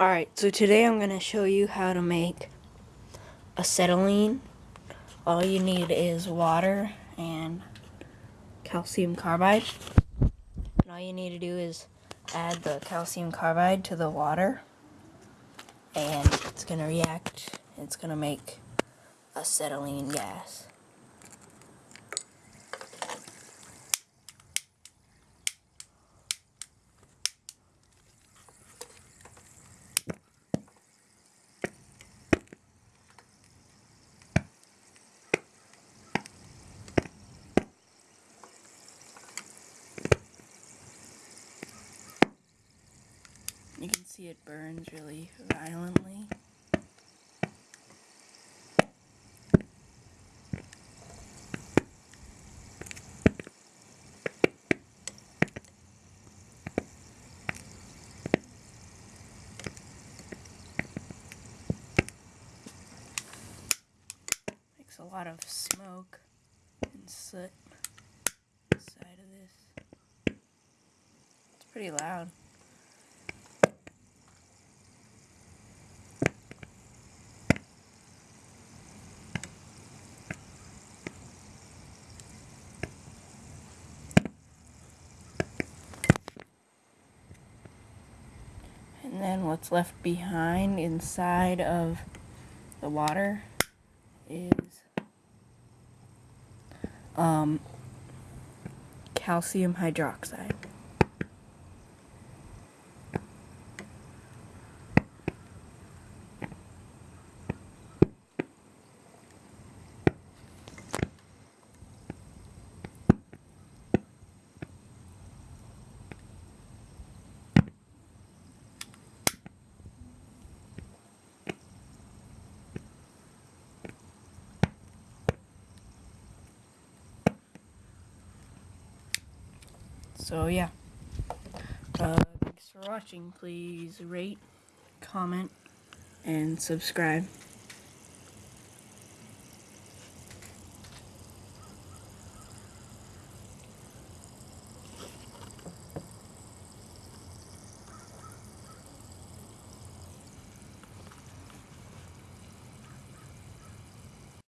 Alright, so today I'm going to show you how to make acetylene. All you need is water and calcium carbide. And all you need to do is add the calcium carbide to the water. And it's going to react. It's going to make acetylene gas. You can see it burns really violently. Makes a lot of smoke and soot inside of this. It's pretty loud. And then what's left behind inside of the water is um, calcium hydroxide. So yeah. Uh, thanks for watching. Please rate, comment, and subscribe.